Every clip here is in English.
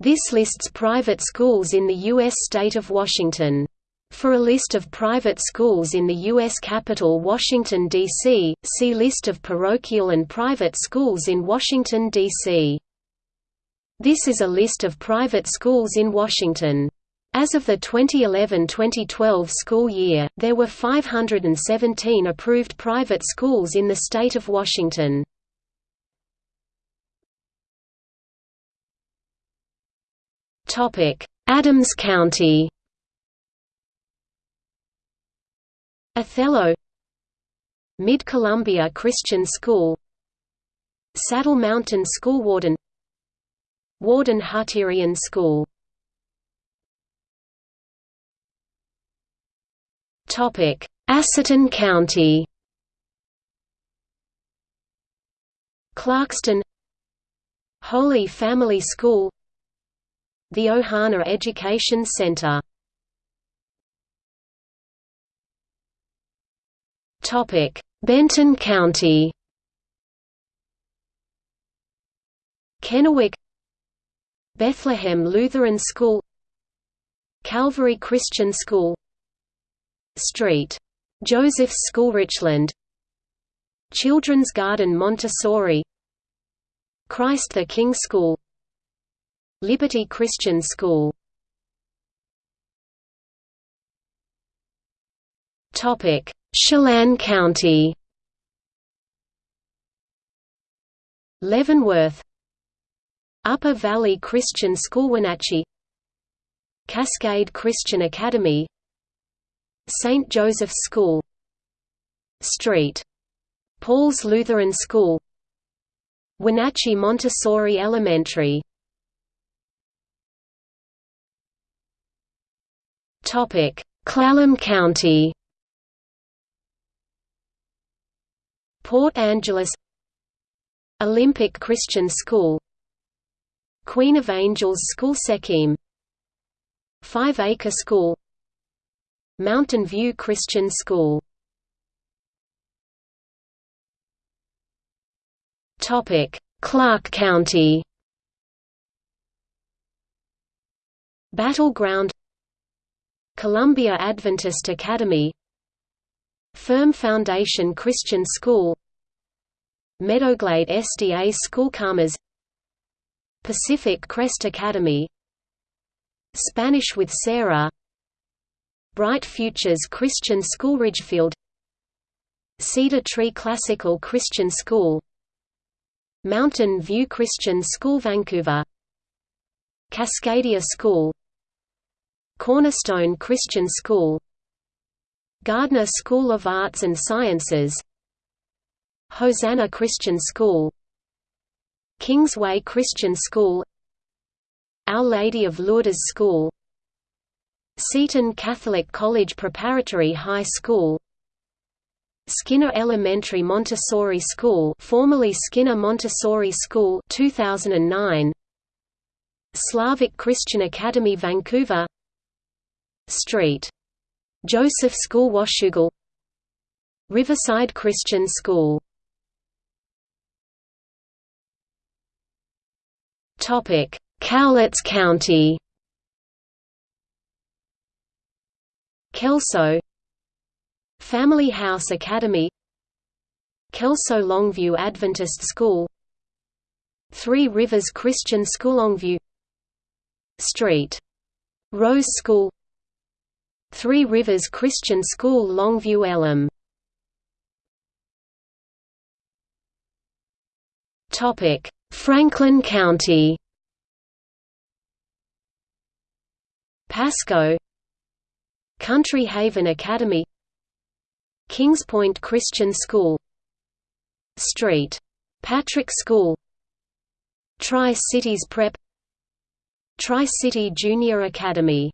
This lists private schools in the U.S. state of Washington. For a list of private schools in the U.S. capital Washington, D.C., see List of parochial and private schools in Washington, D.C. This is a list of private schools in Washington. As of the 2011–2012 school year, there were 517 approved private schools in the state of Washington. Adams County. Othello. Mid-Columbia Christian School. Saddle Mountain School Warden. Warden Hutterian School. Asotin County. Clarkston. Holy Family School the Ohana Education Center Benton County Kennewick Bethlehem Lutheran School Calvary Christian School St. Joseph's School Richland Children's Garden Montessori Christ the King School Liberty Christian School. Chelan County. Leavenworth. Upper Valley Christian School Wenatchee. Cascade Christian Academy. St. Joseph's School. St. Paul's Lutheran School. Wenatchee Montessori Elementary Clallam County. Port Angeles. Olympic Christian School. Queen of Angels School Sequim. Five Acre School. Mountain View Christian School. Clark County. Battleground Columbia Adventist Academy Firm Foundation Christian School Meadowglade SDA School Commerce Pacific Crest Academy Spanish with Sarah Bright Futures Christian School Ridgefield Cedar Tree Classical Christian School Mountain View Christian School Vancouver Cascadia School Cornerstone Christian School Gardner School of Arts and Sciences Hosanna Christian School Kingsway Christian School Our Lady of Lourdes School Seton Catholic College Preparatory High School Skinner Elementary Montessori School formerly Skinner Montessori School 2009 Slavic Christian Academy Vancouver Street. Joseph School Washougal. Riverside Christian School. Cowlitz County. Kelso. Family House Academy. Kelso Longview Adventist School. Three Rivers Christian School Longview. Street. Rose School Three Rivers Christian School Longview Elam. Franklin County. Pasco. Country Haven Academy. Kings Point Christian School. Street. Patrick School. Tri-Cities Prep. Tri-City Junior Academy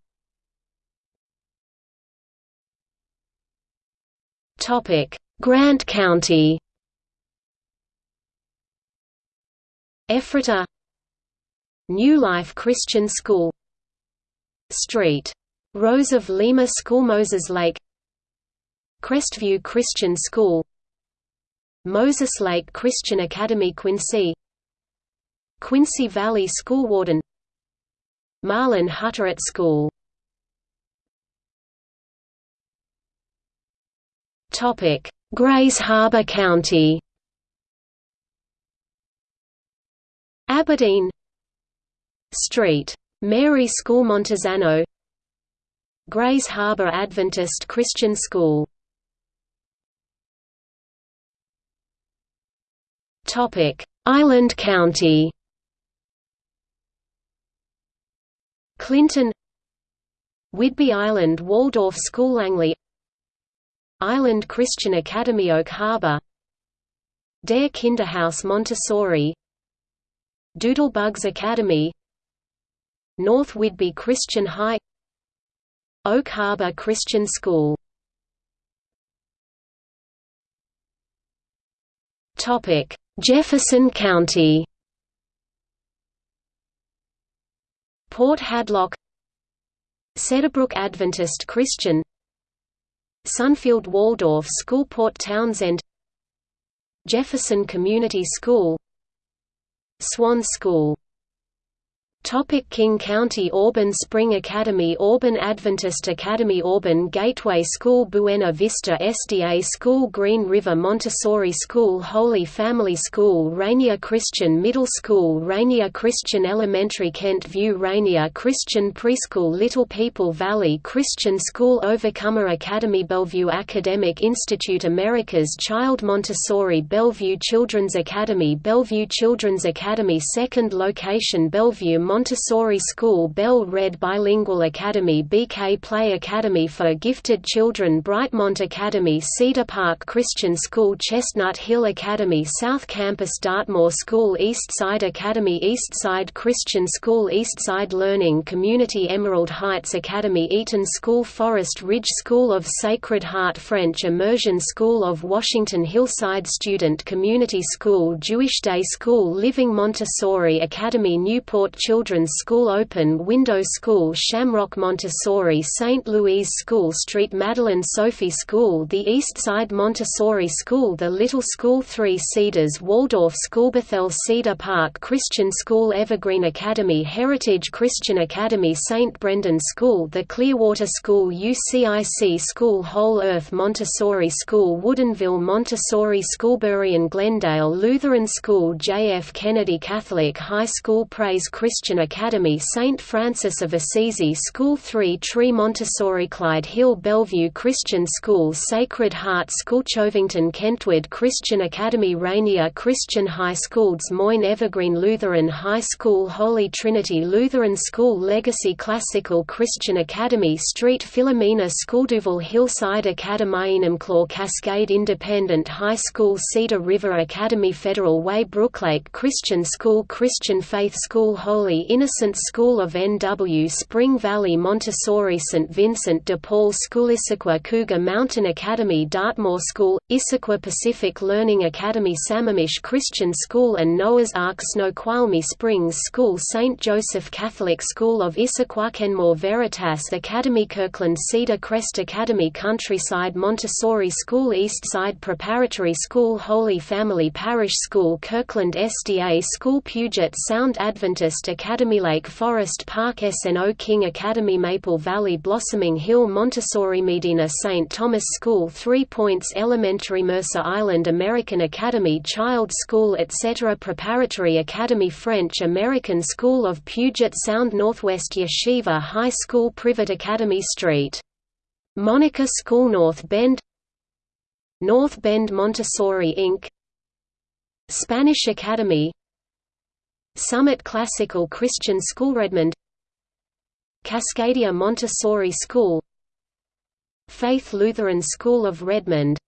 Grant County? Ephrata New Life Christian School. Street. Rose of Lima School Moses Lake. Crestview Christian School. Moses Lake Christian Academy Quincy. Quincy Valley School Warden. Marlin Hutterite School Grays Harbor County. Aberdeen. Street. Mary School Montesano Grays Harbor Adventist Christian School. Island County. Clinton. Whidbey Island Waldorf School Langley Island Christian Academy Oak Harbor. Dare Kinderhouse Montessori. Doodlebugs Academy. North Whidbey Christian High. Oak Harbor Christian School. Jefferson County. Port Hadlock. Cedarbrook Adventist Christian Sunfield Waldorf School Port Townsend Jefferson Community School Swan School Topic King County Auburn Spring Academy Auburn Adventist Academy Auburn Gateway School Buena Vista SDA School Green River Montessori School Holy Family School Rainier Christian Middle School Rainier Christian Elementary Kent View Rainier Christian Preschool Little People Valley Christian School Overcomer Academy Bellevue Academic Institute America's Child Montessori Bellevue Children's Academy Bellevue Children's Academy Second location Bellevue Montessori School Belle Red Bilingual Academy BK Play Academy for Gifted Children Brightmont Academy Cedar Park Christian School Chestnut Hill Academy South Campus Dartmoor School Eastside Academy Eastside Christian School Eastside Learning Community Emerald Heights Academy Eaton School Forest Ridge School of Sacred Heart French Immersion School of Washington Hillside Student Community School Jewish Day School Living Montessori Academy Newport Children Children's School Open Window School Shamrock Montessori St. Louise School Street Madeline Sophie School The East Side Montessori School The Little School Three Cedars Waldorf School Bethel Cedar Park Christian School Evergreen Academy Heritage Christian Academy St. Brendan School The Clearwater School UCIC School Whole Earth Montessori School Woodinville Montessori School Burien Glendale Lutheran School J. F. Kennedy Catholic High School Praise Christian Christian Academy St. Francis of Assisi School 3 Tree Montessori Clyde Hill Bellevue Christian School Sacred Heart School Covington Kentwood Christian Academy Rainier Christian High School Des Moines Evergreen Lutheran High School Holy Trinity Lutheran School Legacy Classical Christian Academy Street Philomena School Duvall Hillside Academy Enumclaw Cascade Independent High School Cedar River Academy Federal Way Brooklake Christian School Christian Faith School Holy Innocent School of N.W. Spring Valley Montessori St. Vincent de Paul School Issaquah Cougar Mountain Academy Dartmoor School, Issaquah Pacific Learning Academy Sammamish Christian School and Noah's Ark Snoqualmie Springs School St. Joseph Catholic School of Issaquah Kenmore Veritas Academy Kirkland Cedar Crest Academy Countryside Montessori School East Side Preparatory School Holy Family Parish School Kirkland SDA School Puget Sound Adventist Academy Academy Lake Forest Park SNO King Academy Maple Valley Blossoming Hill Montessori Medina St. Thomas School Three Points Elementary Mercer Island American Academy Child School etc. Preparatory Academy French American School of Puget Sound Northwest Yeshiva High School Privet Academy Street. Monica School North Bend North Bend Montessori Inc. Spanish Academy Summit Classical Christian School Redmond. Cascadia Montessori School. Faith Lutheran School of Redmond.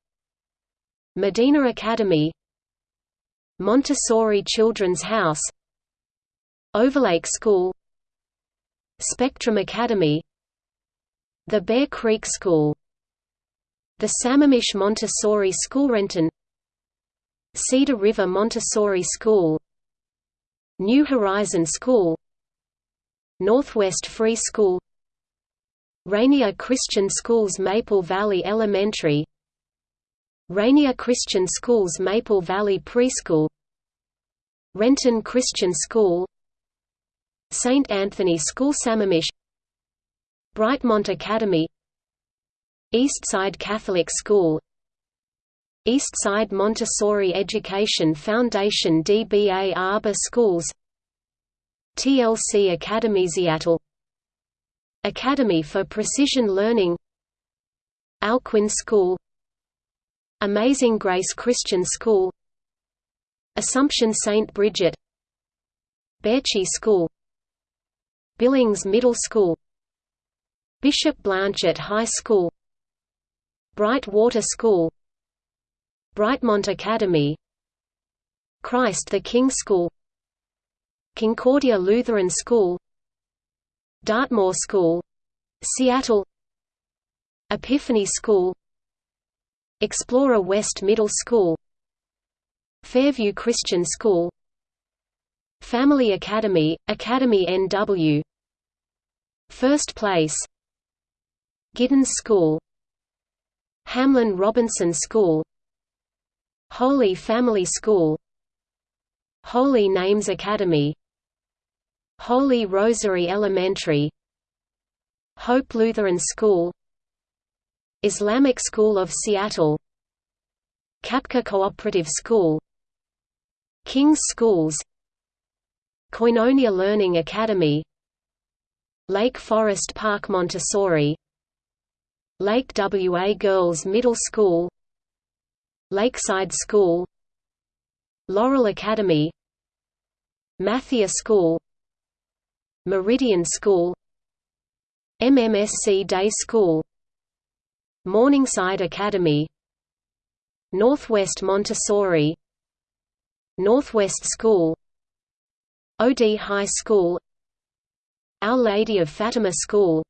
Medina Academy. Montessori Children's House. Overlake School. Spectrum Academy. The Bear Creek School. The Sammamish Montessori School Renton. Cedar River Montessori School New Horizon School Northwest Free School Rainier Christian Schools Maple Valley Elementary Rainier Christian Schools Maple Valley Preschool Renton Christian School St. Anthony School Sammamish Brightmont Academy Eastside Catholic School Eastside Montessori Education Foundation DBA Arbor Schools TLC Academy Seattle Academy for Precision Learning Alcuin School Amazing Grace Christian School Assumption St. Bridget Bertschi School Billings Middle School Bishop Blanchet High School Bright Water School Brightmont Academy Christ the King School Concordia Lutheran School Dartmoor School Seattle Epiphany School Explorer West Middle School Fairview Christian School Family Academy, Academy NW First Place Giddens School Hamlin Robinson School Holy Family School Holy Names Academy Holy Rosary Elementary Hope Lutheran School Islamic School of Seattle Kapka Cooperative School King's Schools Koinonia Learning Academy Lake Forest Park Montessori Lake WA Girls Middle School Lakeside School Laurel Academy Mathia School Meridian School MMSC Day School Morningside Academy Northwest Montessori Northwest School OD High School Our Lady of Fatima School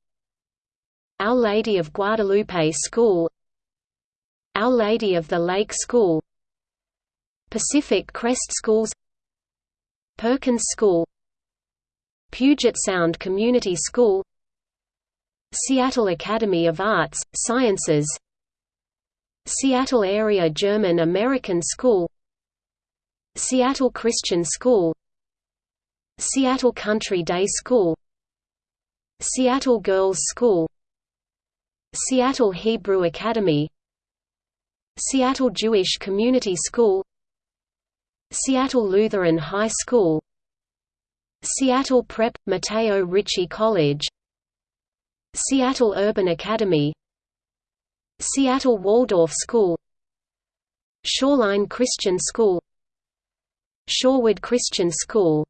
Our Lady of Guadalupe School Our Lady of the Lake School. Pacific Crest Schools. Perkins School. Puget Sound Community School. Seattle Academy of Arts, Sciences. Seattle Area German American School. Seattle Christian School. Seattle Country Day School. Seattle Girls School. Seattle Hebrew Academy Seattle Jewish Community School Seattle Lutheran High School Seattle Prep – Mateo Ricci College Seattle Urban Academy Seattle Waldorf School Shoreline Christian School Shorewood Christian School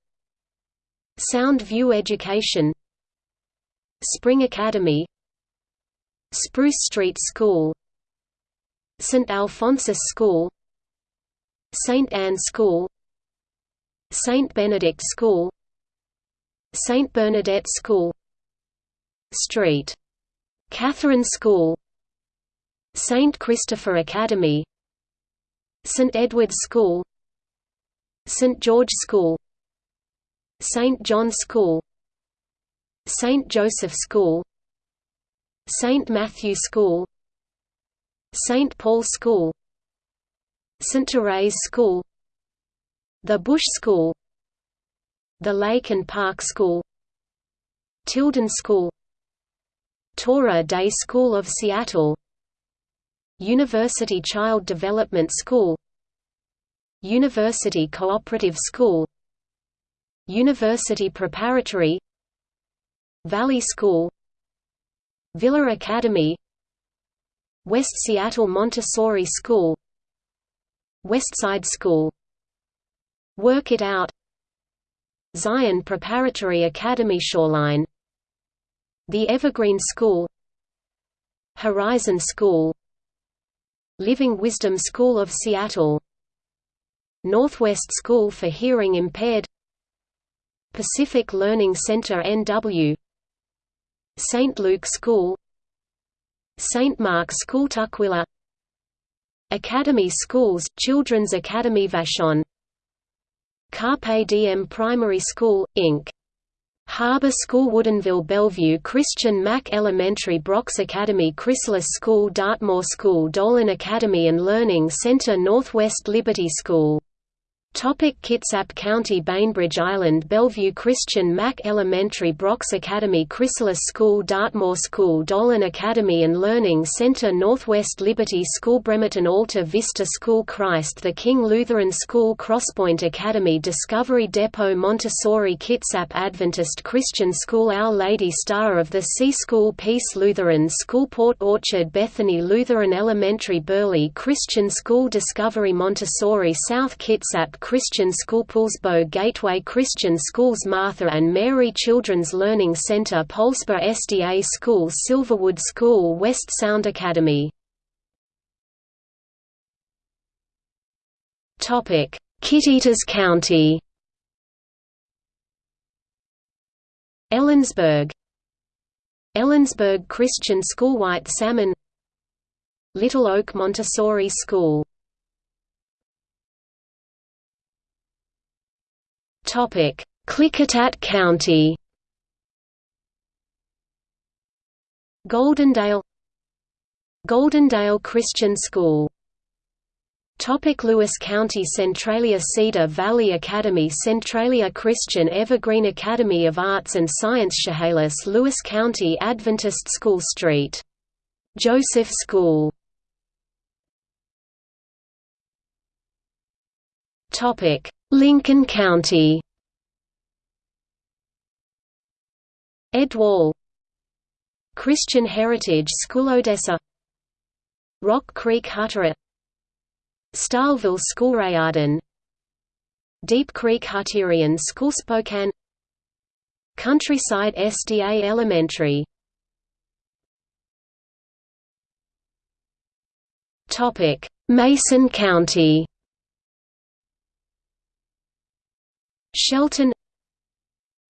Sound View Education Spring Academy Spruce Street School St. Alphonsus School St. Anne School St. Benedict School St. Bernadette School Street. Catherine School St. Christopher Academy St. Edward's School St. George School St. John School St. Joseph School St. Matthew School St. Paul School St. Therese School The Bush School The Lake and Park School Tilden School Torah Day School of Seattle University Child Development School University Cooperative School University Preparatory Valley School Villa Academy West Seattle Montessori School Westside School. Work It Out. Zion Preparatory Academy Shoreline. The Evergreen School. Horizon School. Living Wisdom School of Seattle. Northwest School for Hearing Impaired. Pacific Learning Center NW St. Luke School St. Mark School Tukwila Academy Schools Children's Academy Vashon Carpe Diem Primary School, Inc. Harbor School Woodinville Bellevue Christian Mac Elementary Brox Academy Chrysalis School Dartmoor School Dolan Academy and Learning Center Northwest Liberty School Topic Kitsap County Bainbridge Island Bellevue Christian Mac Elementary Brox Academy Chrysalis School Dartmoor School Dolan Academy and Learning Center Northwest Liberty School Bremerton Alta Vista School Christ the King Lutheran School Crosspoint Academy Discovery Depot Montessori Kitsap Adventist Christian School Our Lady Star of the Sea School Peace Lutheran School Port Orchard Bethany Lutheran Elementary Burley Christian School Discovery Montessori South Kitsap Christian School Poulsbo Gateway Christian Schools Martha and Mary Children's Learning Center Poulsbo SDA School Silverwood School West Sound Academy. Kittitas County. Ellensburg. Ellensburg Christian School White Salmon. Little Oak Montessori School Topic: Klickitat County. Goldendale Goldendale Christian School Topic Lewis County Centralia Cedar Valley Academy Centralia Christian Evergreen Academy of Arts and Science Chehalis Lewis County Adventist School Street. Joseph School Topic Lincoln County. Edwall Christian Heritage School Odessa. Rock Creek Hutterite Starlville School Reardan. Deep Creek Hutterian School Spokane. Countryside SDA Elementary. Mason County Shelton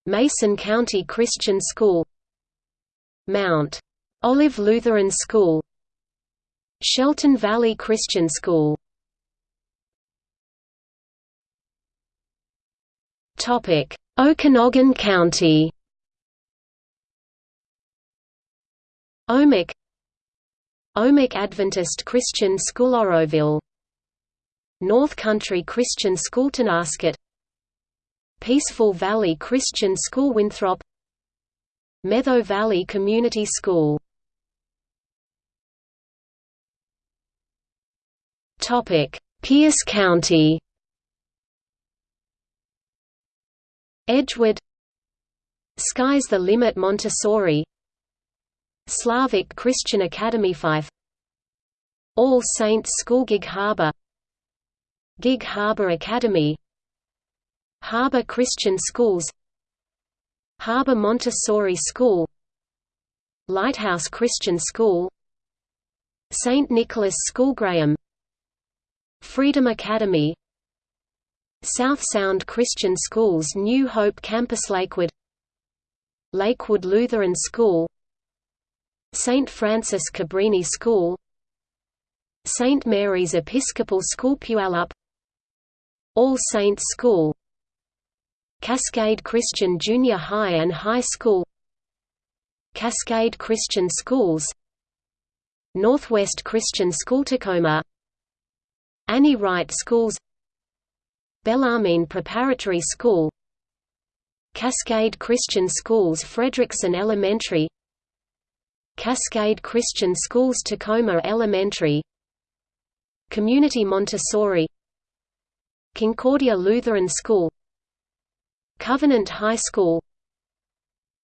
Mason County Christian School Mount Olive Lutheran School Shelton Valley Christian School. Topic Okanogan County. Omak Omak Adventist Christian School Oroville. North Country Christian School Tonasket Peaceful Valley Christian School Winthrop. Meadow Valley Community School. Pierce County. Edgewood. Sky's the Limit Montessori. Slavic Christian Academy Fife. All Saints School Gig Harbor. Gig Harbor Academy Harbor Christian Schools Harbor Montessori School Lighthouse Christian School St. Nicholas School Graham Freedom Academy South Sound Christian Schools New Hope Campus Lakewood Lakewood Lutheran School St. Francis Cabrini School St. Mary's Episcopal School Puyallup All Saints School Cascade Christian Junior High and High School Cascade Christian Schools Northwest Christian School Tacoma Annie Wright Schools Bellarmine Preparatory School Cascade Christian Schools Frederickson Elementary Cascade Christian Schools Tacoma Elementary Community Montessori Concordia Lutheran School Covenant High School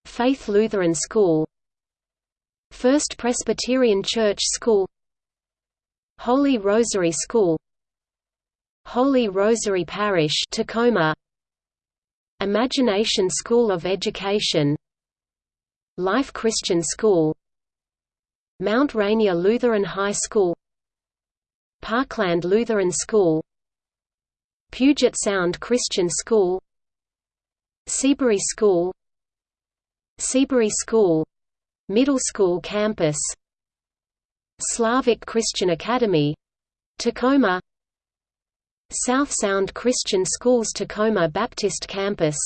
Faith Lutheran School First Presbyterian Church School Holy Rosary School Holy Rosary Parish Tacoma Imagination School of Education Life Christian School Mount Rainier Lutheran High School Parkland Lutheran School Puget Sound Christian School Seabury School Seabury School Middle School Campus Slavic Christian Academy Tacoma South Sound Christian Schools Tacoma Baptist Campus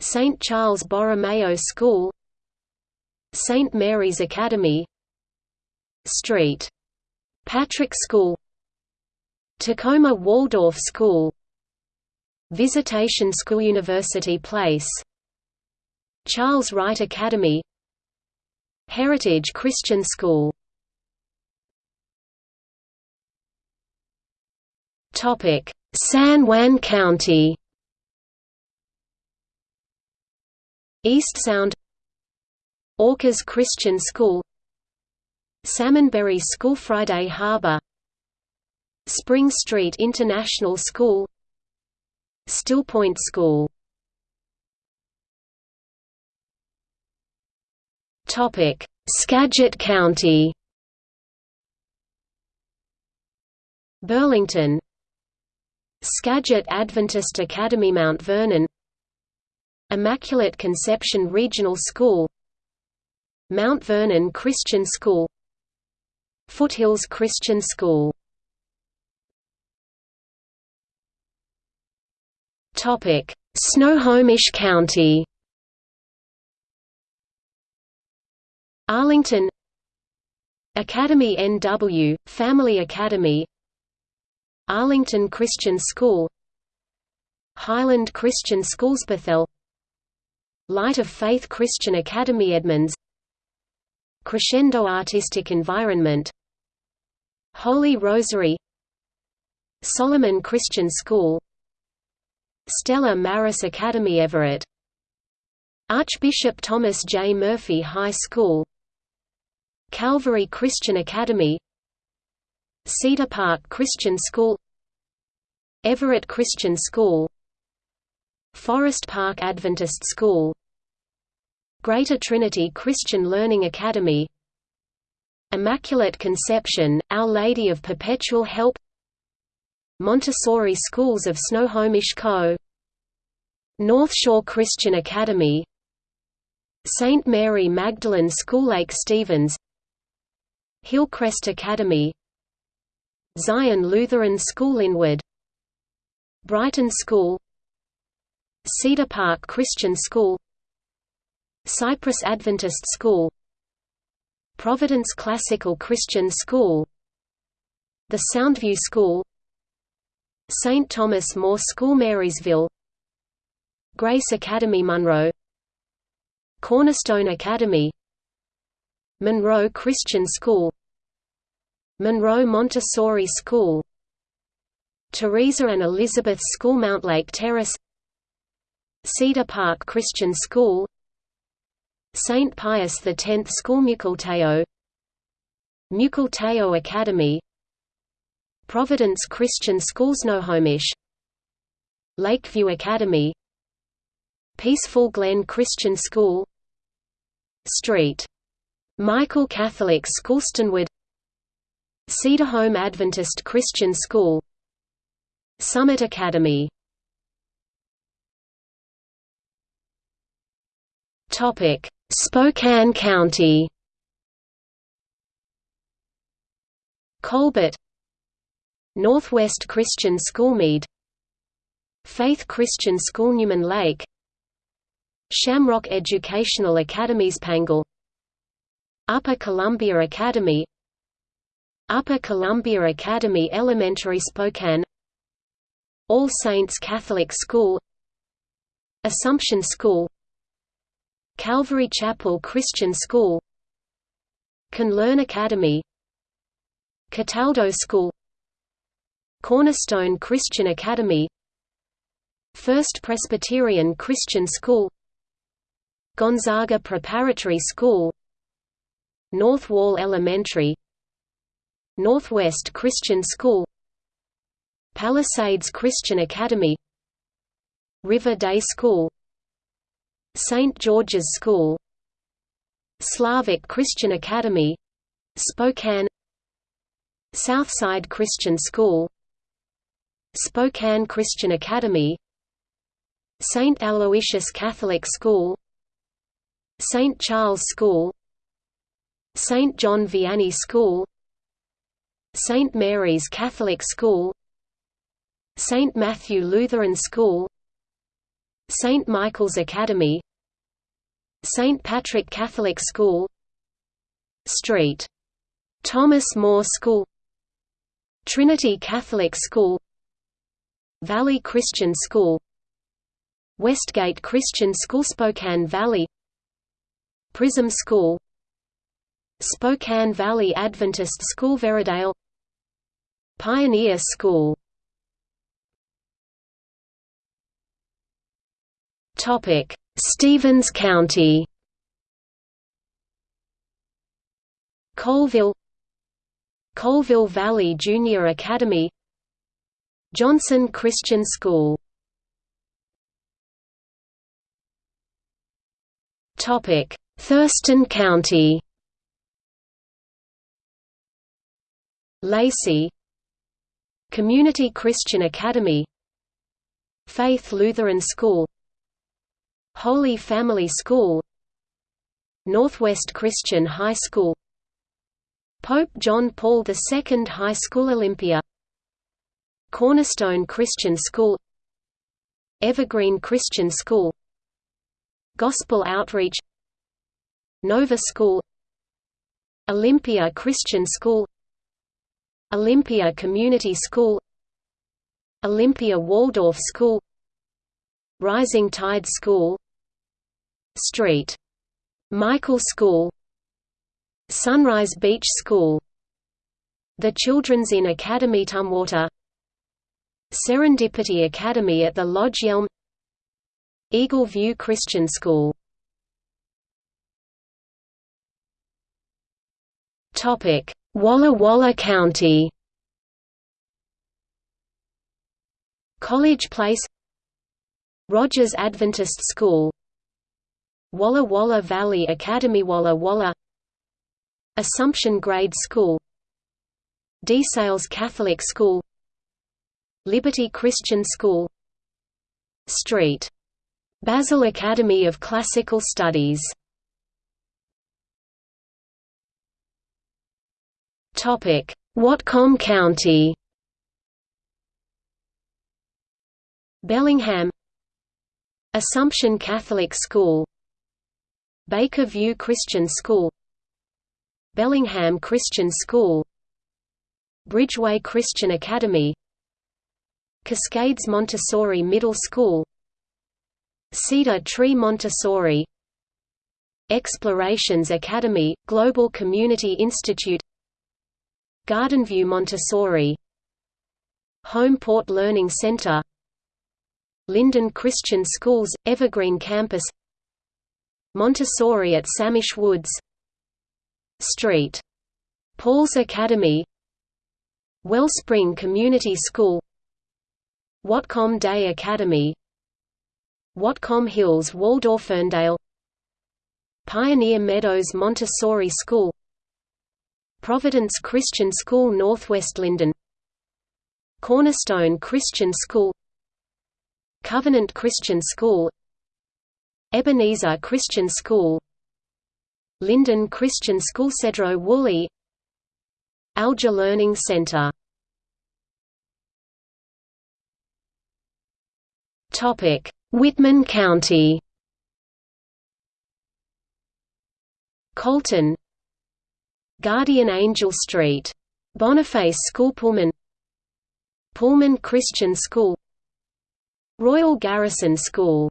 St. Charles Borromeo School St. Mary's Academy Street. Patrick School Tacoma Waldorf School Visitation School University Place. Charles Wright Academy. Heritage Christian School. Topic: San Juan County. East Sound. Orcas Christian School. Salmonberry School Friday Harbor. Spring Street International School Stillpoint School. Skagit County. Burlington. Skagit Adventist Academy Mount Vernon. Immaculate Conception Regional School. Mount Vernon Christian School. Foothills Christian School Snohomish County. Arlington. Academy NW, Family Academy. Arlington Christian School. Highland Christian Schools Bethel Light of Faith Christian Academy Edmonds. Crescendo Artistic Environment. Holy Rosary. Solomon Christian School Stella Maris Academy Everett. Archbishop Thomas J. Murphy High School. Calvary Christian Academy. Cedar Park Christian School. Everett Christian School. Forest Park Adventist School. Greater Trinity Christian Learning Academy. Immaculate Conception, Our Lady of Perpetual Help Montessori Schools of Snohomish Co. North Shore Christian Academy St. Mary Magdalene School Lake Stevens Hillcrest Academy Zion Lutheran School Inwood Brighton School Cedar Park Christian School Cypress Adventist School Providence Classical Christian School The Soundview School St. Thomas More School Marysville Grace Academy Monroe Cornerstone Academy Monroe Christian School Monroe Montessori School Teresa and Elizabeth School Mount Lake Terrace Cedar Park Christian School St. Pius X School Mukilteo Mukilteo Academy Providence Christian Schools Snohomish Lakeview Academy. Peaceful Glen Christian School. Street. Michael Catholic School Stanwood Cedar Home Adventist Christian School. Summit Academy. Topic. Spokane County. Colbert Northwest Christian School Mead Faith Christian School Newman Lake Shamrock Educational Academies Pangle Upper Columbia Academy Upper Columbia Academy Elementary Spokane All Saints Catholic School Assumption School Calvary Chapel Christian School Can Learn Academy Cataldo School Cornerstone Christian Academy First Presbyterian Christian School Gonzaga Preparatory School North Wall Elementary Northwest Christian School Palisades Christian Academy River Day School St. George's School Slavic Christian Academy Spokane Southside Christian School Spokane Christian Academy St. Aloysius Catholic School St. Charles School St. John Vianney School St. Mary's Catholic School St. Matthew Lutheran School St. Michael's Academy St. Patrick Catholic School Street. Thomas More School Trinity Catholic School Valley Christian School Westgate Christian School Spokane Valley Prism School Spokane Valley Adventist School Veradale Pioneer School. Topic: Stevens County. Colville Colville Valley Junior Academy Johnson Christian School. Thurston County. Lacey Community Christian Academy. Faith Lutheran School. Holy Family School. Northwest Christian High School. Pope John Paul II High School Olympia Cornerstone Christian School Evergreen Christian School Gospel Outreach Nova School Olympia Christian School Olympia Community School Olympia Waldorf School Rising Tide School Street. Michael School Sunrise Beach School The Children's Inn Academy Tumwater Serendipity Academy at the Lodge Yelm Eagle View Christian School. Walla Walla County. College Place. Rogers Adventist School. Walla Walla Valley Academy Walla Walla. Assumption Grade School. DeSales Catholic School Liberty Christian School Street. Basil Academy of Classical Studies. Whatcom County. Bellingham. Assumption Catholic School. Baker View Christian School. Bellingham Christian School. Bridgeway Christian Academy Cascades Montessori Middle School. Cedar Tree Montessori. Explorations Academy, Global Community Institute. Gardenview Montessori. Homeport Learning Center. Lynden Christian Schools, Evergreen Campus. Montessori at Samish Woods. Street. Paul's Academy. Wellspring Community School Whatcom Day Academy Whatcom Hills Waldorferndale Pioneer Meadows Montessori School Providence Christian School Northwest Lynden Cornerstone Christian School Covenant Christian School Ebenezer Christian School Lynden Christian School Sedro-Woolley Alger Learning Center Whitman County. Colton. Guardian Angel Street. Boniface School Pullman. Pullman Christian School. Royal Garrison School.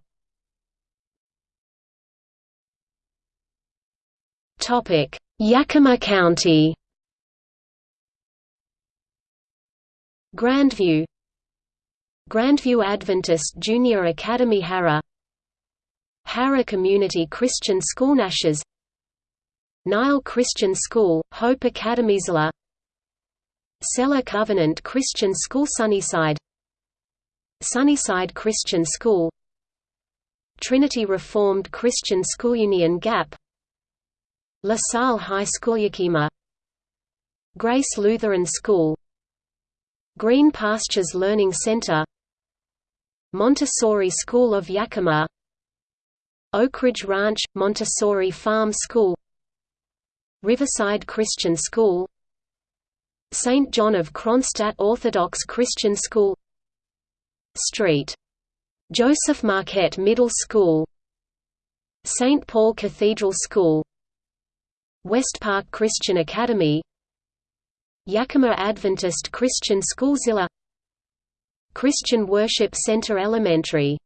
Topic: Yakima County. Grandview Grandview Adventist Junior Academy Harrah Harrah Community Christian School Naches Nile Christian School, Hope Academy Zillah Selah Covenant Christian School Sunnyside Sunnyside Christian School Trinity Reformed Christian School Union Gap La Salle High School Yakima Grace Lutheran School Green Pastures Learning Center Montessori School of Yakima Oakridge Ranch – Montessori Farm School Riverside Christian School St. John of Kronstadt Orthodox Christian School Street. Joseph Marquette Middle School St. Paul Cathedral School West Park Christian Academy Yakima Adventist Christian School Zillah Christian Worship Center Elementary